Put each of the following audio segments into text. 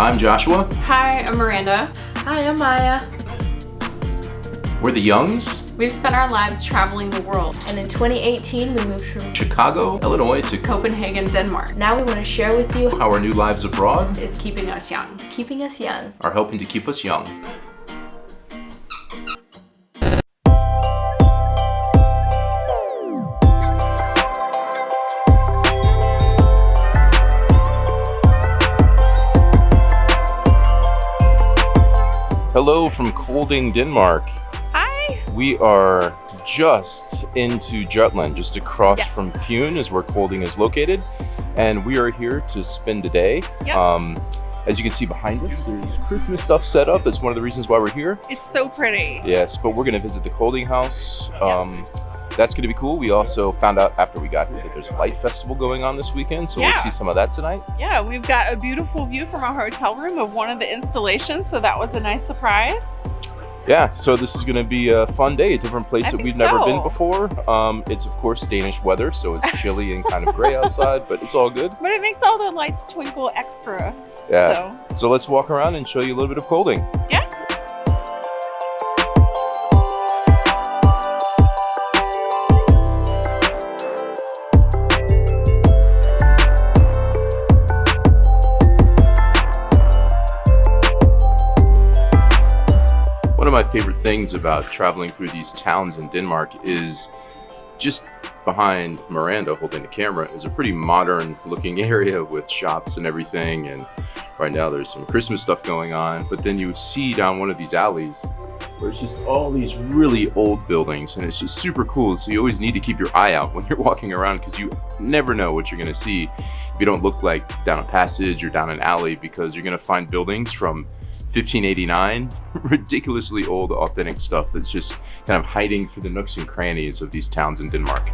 I'm Joshua. Hi, I'm Miranda. Hi, I'm Maya. We're the Youngs. We've spent our lives traveling the world. And in 2018, we moved from Chicago, Illinois to Copenhagen, Denmark. Now we want to share with you how our new lives abroad is keeping us young. Keeping us young. Are helping to keep us young. Hello from Kolding, Denmark. Hi. We are just into Jutland, just across yes. from Pune is where Kolding is located. And we are here to spend a day. Yep. Um, as you can see behind us, there's Christmas stuff set up. That's one of the reasons why we're here. It's so pretty. Yes, but we're going to visit the Kolding House. Um, that's going to be cool. We also found out after we got here that there's a light festival going on this weekend, so Yeah. we'll see some of that tonight. Yeah, we've got a beautiful view from our hotel room of one of the installations, so that was a nice surprise. Yeah, so this is going to be a fun day, a different place I that we've never been before. Um, it's of course Danish weather, so it's chilly and kind of gray outside, but it's all good. But it makes all the lights twinkle extra. Yeah. So, So let's walk around and show you a little bit of Kolding. yeah. Of my favorite things about traveling through these towns in Denmark is just behind Miranda holding the camera is a pretty modern looking area with shops and everything. And right now there's some Christmas stuff going on. But then you would see down one of these alleys where it's just all these really old buildings and it's just super cool. So you always need to keep your eye out when you're walking around because you never know what you're going to see if you don't look like down a passage or down an alley because you're going to find buildings from 1589, ridiculously old, authentic stuff that's just kind of hiding through the nooks and crannies of these towns in Denmark.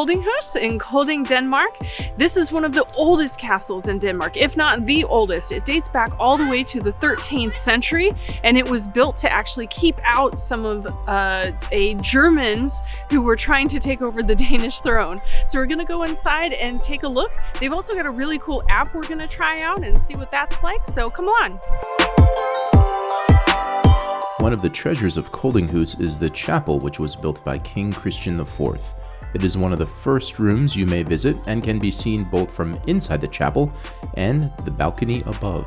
Koldinghus in Kolding, Denmark. This is one of the oldest castles in Denmark, if not the oldest. It dates back all the way to the 13th century, and it was built to actually keep out some of uh, a Germans who were trying to take over the Danish throne. So we're gonna go inside and take a look. They've also got a really cool app we're gonna try out and see what that's like. So come on. One of the treasures of Koldinghus is the chapel which was built by King Christian IV. It is one of the first rooms you may visit and can be seen both from inside the chapel and the balcony above.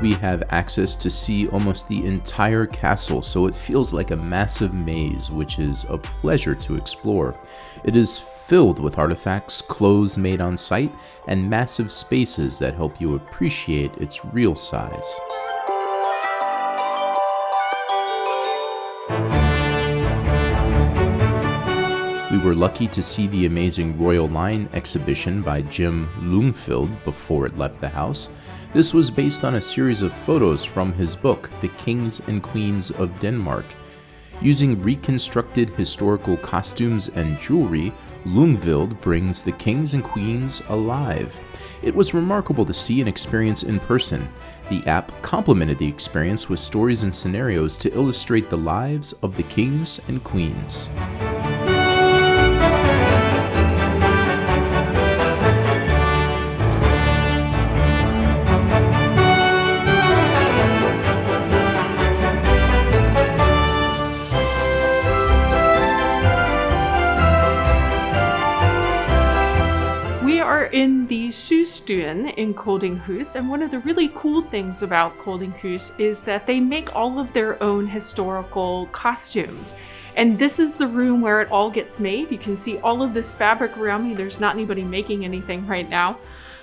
We have access to see almost the entire castle, so it feels like a massive maze, which is a pleasure to explore. It is filled with artifacts, clothes made on site, and massive spaces that help you appreciate its real size. We were lucky to see the amazing Royal Line exhibition by Jim Lyngvild before it left the house. This was based on a series of photos from his book, The Kings and Queens of Denmark. Using reconstructed historical costumes and jewelry, Lyngvild brings the kings and queens alive. It was remarkable to see and experience in person. The app complemented the experience with stories and scenarios to illustrate the lives of the kings and queens. In Koldinghus, and one of the really cool things about Koldinghus is that they make all of their own historical costumes. And this is the room where it all gets made. You can see all of this fabric around me. There's not anybody making anything right now.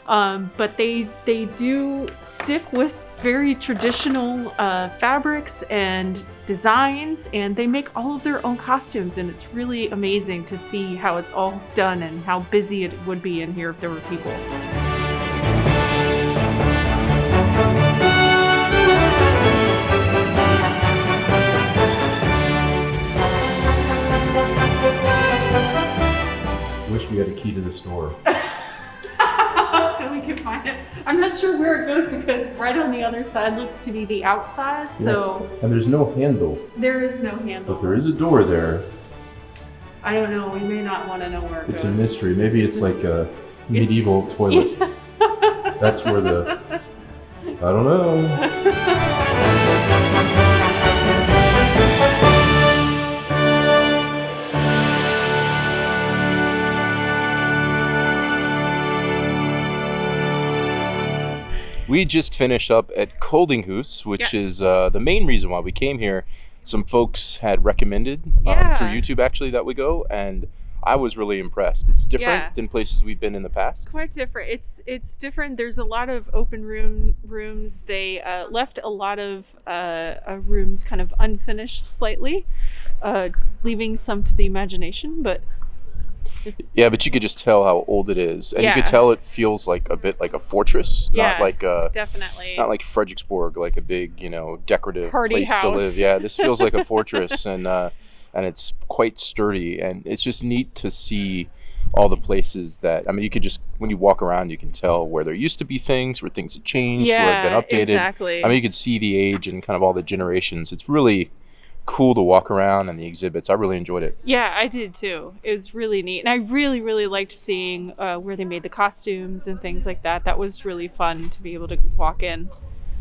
Um, but they they do stick with very traditional uh, fabrics and designs, and they make all of their own costumes. And it's really amazing to see how it's all done and how busy it would be in here if there were people. Wish we had a key to this door. so we can find it. I'm not sure where it goes because right on the other side looks to be the outside. So And there's no handle, there is no handle. but there is a door there. I don't know. We may not want to know where it It's a mystery. Maybe it's like a medieval toilet. That's where the. I don't know. We just finished up at Koldinghus, which Yes. is uh, the main reason why we came here. Some folks had recommended um, through YouTube actually that we go, and I was really impressed. It's different Yeah. than places we've been in the past. quite different. It's it's different. There's a lot of open room rooms. They uh, left a lot of uh, uh, rooms kind of unfinished, slightly, uh, leaving some to the imagination. But Yeah, but you could just tell how old it is, and you could tell it feels like a bit like a fortress, Yeah. not like a definitely, not like Frederiksborg, like a big you know decorative Party place to live. Yeah, this feels like a fortress, and uh, and it's quite sturdy, and it's just neat to see all the places that I mean, you could just when you walk around, you can tell where there used to be things, where things have changed, where yeah, have been updated. exactly. I mean, you could see the age and kind of all the generations. It's really cool to walk around and the exhibits. I really enjoyed it. Yeah, I did too. It was really neat, and I really, really liked seeing uh, where they made the costumes and things like that. That was really fun to be able to walk in.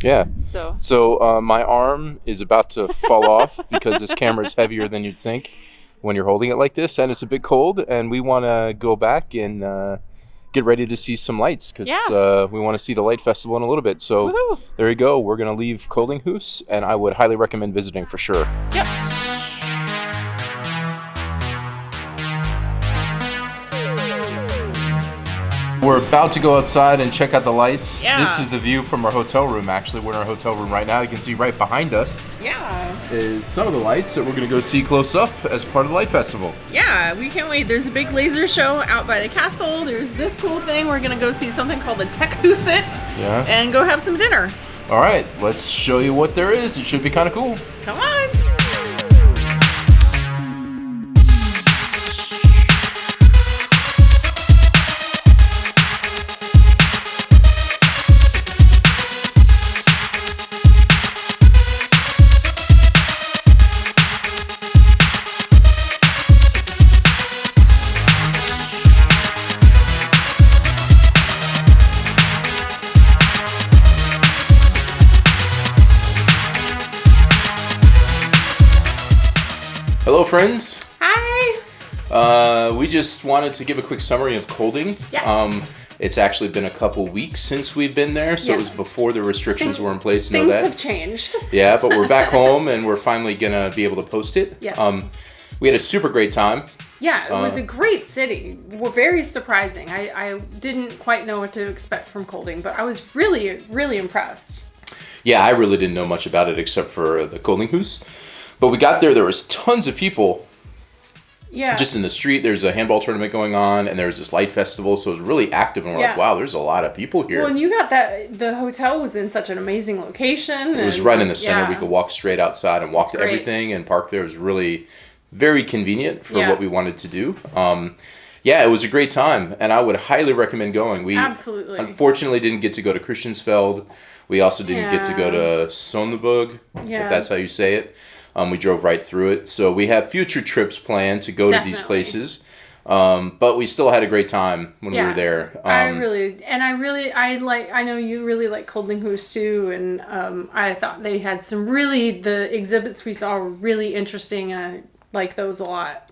Yeah. So So uh, my arm is about to fall off because this camera is heavier than you'd think when you're holding it like this, and it's a bit cold. And we want to go back and uh, get ready to see some lights because Yeah. uh, we want to see the light festival in a little bit. So woohoo! there you go. We're gonna leave Koldinghus, and I would highly recommend visiting for sure. Yep. We're about to go outside and check out the lights. Yeah. This is the view from our hotel room. Actually, we're in our hotel room right now. You can see right behind us Yeah, is some of the lights that we're gonna go see close up as part of the light festival. yeah, we can't wait. There's a big laser show out by the castle. There's this cool thing. We're gonna go see something called the Tech Huset Yeah. and go have some dinner. All right, let's show you what there is. It should be kind of cool. Come on. Hello, friends. Hi. Uh, we just wanted to give a quick summary of Kolding. Yes. Um, it's actually been a couple weeks since we've been there, so Yeah. it was before the restrictions were in place. Know Things that? have changed. Yeah, but we're back home and we're finally gonna be able to post it. Yes. Um, we had a super great time. Yeah, it was Uh, a great city. W- Very surprising. I, I didn't quite know what to expect from Kolding, but I was really, really impressed. Yeah, I really didn't know much about it except for the Koldinghus. But we got there, there was tons of people Yeah. just in the street. There's a handball tournament going on, and there was this light festival, so it was really active. And we're like, wow, there's a lot of people here. well, and you got that. The hotel was in such an amazing location. It was right in the center. yeah. We could walk straight outside and walk to great. everything and park there. It was really very convenient for Yeah. what we wanted to do. Um, yeah, it was a great time, and I would highly recommend going. We Absolutely. unfortunately didn't get to go to Christiansfeld. We also didn't get to go to Sonneberg, Yeah. if that's how you say it. Um, we drove right through it. So we have future trips planned to go to these places. Um, but we still had a great time when we were there. Um, I really and I really I like I know you really like Koldinghus too and um, I thought they had some really the exhibits we saw were really interesting and I like those a lot.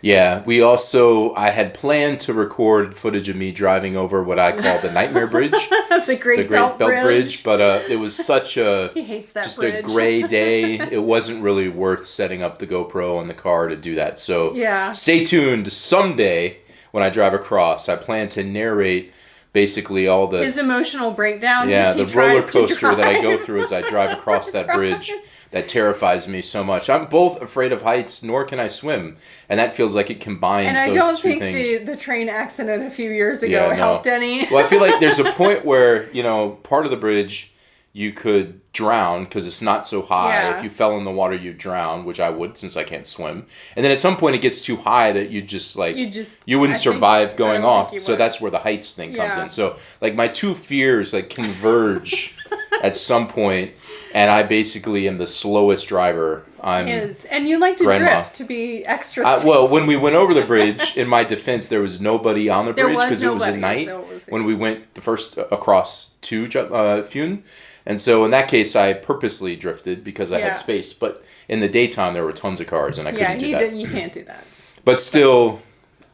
Yeah, we also I had planned to record footage of me driving over what I call the Nightmare Bridge, the Great, the Great Belt, Bridge. but uh, it was such a He hates that just bridge. a gray day. It wasn't really worth setting up the GoPro on the car to do that. So Yeah. stay tuned. Someday when I drive across, I plan to narrate basically all the His emotional breakdown. yeah the roller coaster that I go through as I drive across that bridge. That terrifies me so much. I'm both afraid of heights, nor can I swim, and that feels like it combines And I those don't think things. the, the train accident a few years ago Yeah, no. helped any. well, I feel like there's a point where you know part of the bridge you could drown because it's not so high. Yeah. If you fell in the water, you'd drown, which I would since I can't swim. And then at some point, it gets too high that you just like You just- you wouldn't I survive I going off. So that's where the heights thing comes Yeah. in. So like my two fears like converge at some point, and I basically am the slowest driver. I'm Is and you like to Grandma. drift to be extra. uh, safe. well, when we went over the bridge, in my defense, there was nobody on the There bridge because it was at night so was- when we went the first across to uh, Fune. And so in that case, I purposely drifted because I Yeah. had space. But in the daytime, there were tons of cars, and I couldn't do you, that. do, you can't do that. But still,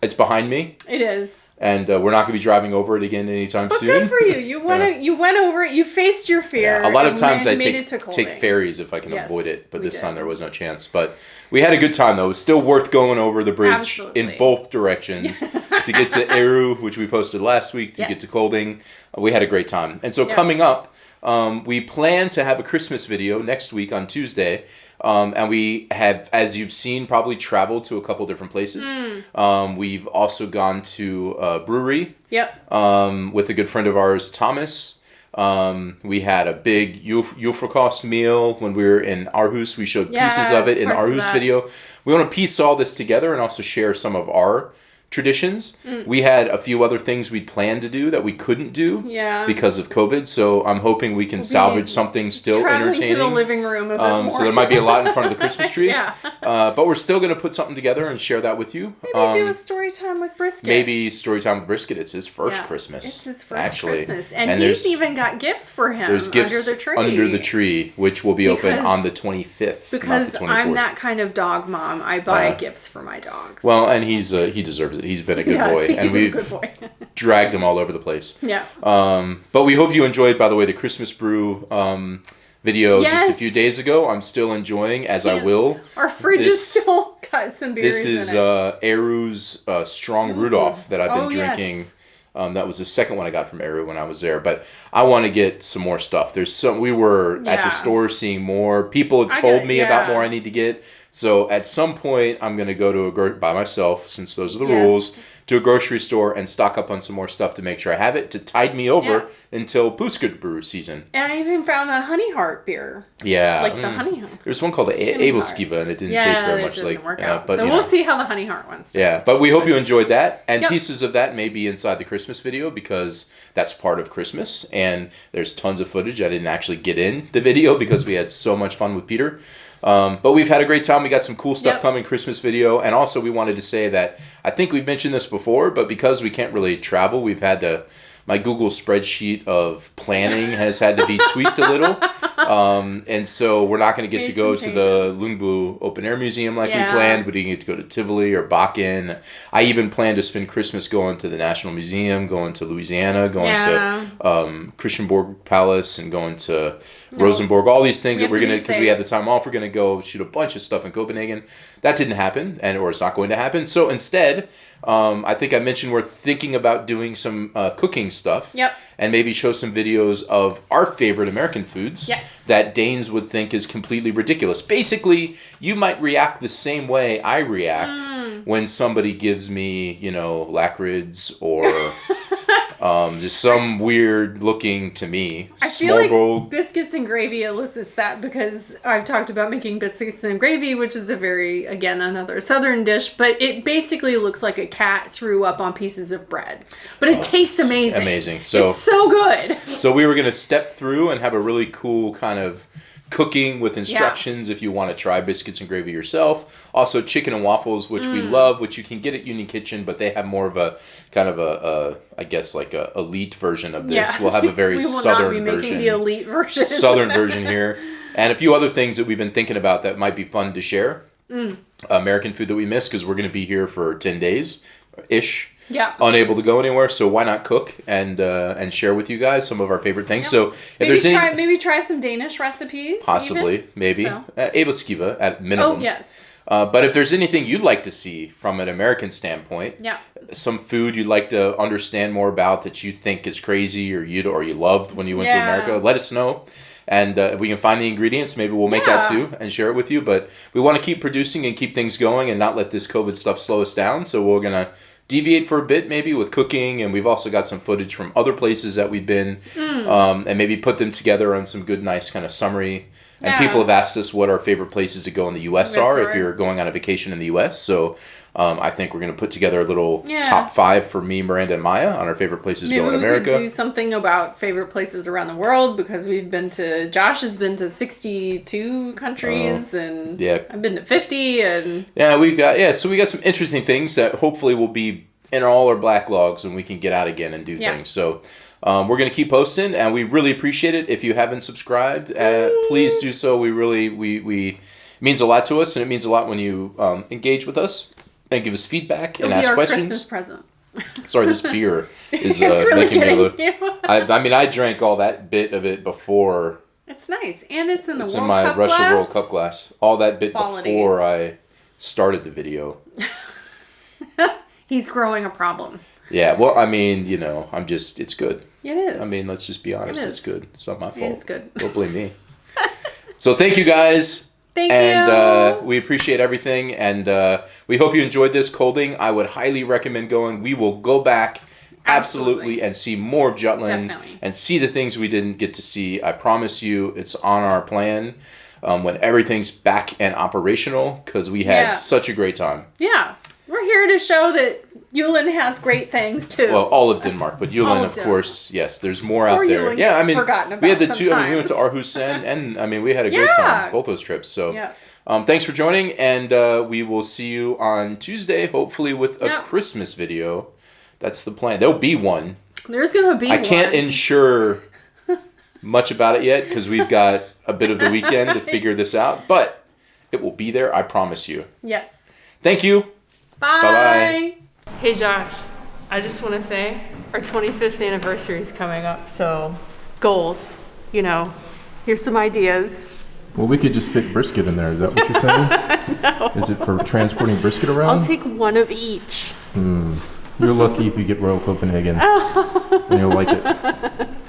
it's behind me, It is. and uh, we're not going to be driving over it again anytime But soon. good for you. You went. Yeah. You went over it. You faced your fear. Yeah, a lot of times I take to take ferries if I can Yes, avoid it, but this time there was no chance. But we had a good time though. It was still worth going over the bridge Absolutely. in both directions to get to Eru, which we posted last week, to get to Kolding. We had a great time, and so Yeah. coming up, um, we plan to have a Christmas video next week on Tuesday. Um, and we have, as you've seen, probably traveled to a couple different places. Hmm. Um, we've also gone to a brewery Yep. um, with a good friend of ours, Thomas. Um, we had a big julefrokost meal when we were in Aarhus. We showed pieces of it in Aarhus video. We want to piece all this together and also share some of our traditions. Mm. We had a few other things we'd planned to do that we couldn't do Yeah. because of COVID. So I'm hoping we can salvage something still entertaining. to the living room um, so there might be a lot in front of the Christmas tree. Yeah. Uh, but we're still going to put something together and share that with you. Maybe do Um, a story time with brisket. maybe story time with brisket. It's his first Yeah. Christmas. It's his first actually. Christmas, and, there's he's even got gifts for him there's gifts under the tree. under the tree, which will be open on the 25th, not Because the 24th. I'm that kind of dog mom. I buy Uh, gifts for my dogs. Well, and he's uh, he deserves it. He's been a good Yes, boy, he's and we've good boy. dragged him all over the place. yeah. Um, but we hope you enjoyed, by the way, the Christmas brew um, video just a few days ago. I'm still enjoying, as I will. Our fridge This- is still got some berries This is in it. uh, Eru's uh, Strong Rudolph that I've been Oh, yes. drinking. Um, that was the second one I got from Eru when I was there. But I want to get some more stuff. There's some. We were at the store seeing more. People have told me about more I need to get. So at some point, I'm gonna go to a gro- by myself since those are the Yes. rules to a grocery store and stock up on some more stuff to make sure I have it to tide me over until Puskut brew season. and I even found a honey heart beer, Yeah, like the mm. honey heart. There's one called the A- heart. Abelskiva, and it didn't Yeah, taste very much didn't like. work yeah, out. but so we'll know. see how the honey heart ones. Yeah, but we hope you enjoyed that, and Yep. pieces of that may be inside the Christmas video because that's part of Christmas, and there's tons of footage I didn't actually get in the video because we had so much fun with Peter. Um, but we've had a great time. We got some cool stuff Yep. coming Christmas video, and also we wanted to say that I think we've mentioned this before, but because we can't really travel, we've had to. My Google spreadsheet of planning has had to be tweaked a little, um, and so we're not going to get to go to the. Lyngby Open Air Museum like Yeah. we planned. We didn't get to go to Tivoli or Bakken. I even planned to spend Christmas going to the National Museum, going to Louisiana, going Yeah. to um, Christiansborg Palace, and going to Rosenborg. All these things We that we're gonna because we had the time off. We're gonna go shoot a bunch of stuff in Copenhagen. That didn't happen, and or it's not going to happen. So instead, um, I think I mentioned we're thinking about doing some uh, cooking stuff. Yep. And maybe show some videos of our favorite American foods Yes. that Danes would think is completely ridiculous. Basically, you might react the same way I react Mm. when somebody gives me, you know, lakrids or um, just some weird looking to me I feel like biscuits and gravy elicits that because I've talked about making biscuits and gravy, which is a very, again, another southern dish, but it basically looks like a cat threw up on pieces of bread. But it tastes amazing. amazing. So- it's so good. So we were gonna step through and have a really cool kind of cooking with instructions if you want to try biscuits and gravy yourself. Also chicken and waffles, which Mm. we love, which you can get at Union Kitchen, but they have more of a kind of a, a I guess like a elite version of this. Yeah. We'll have a very we will southern not be making version. the elite version. southern version here, and a few other things that we've been thinking about that might be fun to share. Mm. American food that we miss because we're going to be here for ten days ish. Yeah. Unable to go anywhere, so why not cook and uh, and share with you guys some of our favorite things? So if maybe there's try any maybe try some Danish recipes. possibly even. maybe So. uh, at minimum. Oh yes. Uh, but if there's anything you'd like to see from an American standpoint, Yeah. some food you'd like to understand more about that you think is crazy or you or you loved when you went Yeah. to America, let us know. And uh, if we can find the ingredients, maybe we'll make that too and share it with you. But we want to keep producing and keep things going and not let this COVID stuff slow us down. So we're gonna deviate for a bit maybe with cooking and we've also got some footage from other places that we've been Hmm. um, and maybe put them together on some good nice kind of summary and Yeah. people have asked us what our favorite places to go in the us are if you're going on a vacation in the us so um, i think we're going to put together a little Yeah. top five for me miranda and maya on our favorite places to go in we america could do something about favorite places around the world because we've been to. Josh has been to sixty-two countries, and Oh. yeah. I've been to fifty, and Yeah, we've got yeah. So we got some interesting things that hopefully will be in all our black logs, and we can get out again and do Yeah. things. So um, we're gonna keep posting, and we really appreciate it. If you haven't subscribed, uh, please do so. We really we we it means a lot to us, and it means a lot when you um, engage with us and give us feedback it'll and be ask questions. Christmas present. Sorry, this beer is uh, really making me look. I, I mean, I drank all that bit of it before. It's nice, and it's in the world. It's in my Cup Russia glass. World Cup glass. All that bit Quality. before I started the video. He's growing a problem. Yeah, well, I mean, you know, I'm just, it's good. It is. I mean, let's just be honest, It it's good. It's not my fault. It's good. Don't blame me. so thank you guys. thank and you. uh, we appreciate everything. And uh, we hope you enjoyed this Kolding. I would highly recommend going. We will go back absolutely, Absolutely. and see more of Jutland Definitely. and see the things we didn't get to see. I promise you, it's on our plan um, when everything's back and operational because we had Yeah. such a great time. yeah, we're here to show that Jylland has great things too. Well, all of Denmark, but Jylland, of of course, yes. There's more Poor out there. Jylland yeah, I mean, forgotten we had the about two. I mean, we went to sometimes. Aarhusen, and I mean, we had a great Yeah. time both those trips. So, Yeah. um, thanks for joining, and uh, we will see you on Tuesday, hopefully with a. Christmas video. That's the plan. There'll be one. There's gonna be. I can't one. ensure much about it yet because we've got a bit of the weekend to figure this out, but it will be there. I promise you. Yes. Thank you. Bye-bye. Hey Josh, I just want to say our 25th anniversary is coming up, so goals. You know, here's some ideas. Well, we could just fit brisket in there. Is that what you're saying? no. Is it for transporting brisket around? I'll take one of each. Hmm, you're lucky if you get Royal Copenhagen. and you'll like it.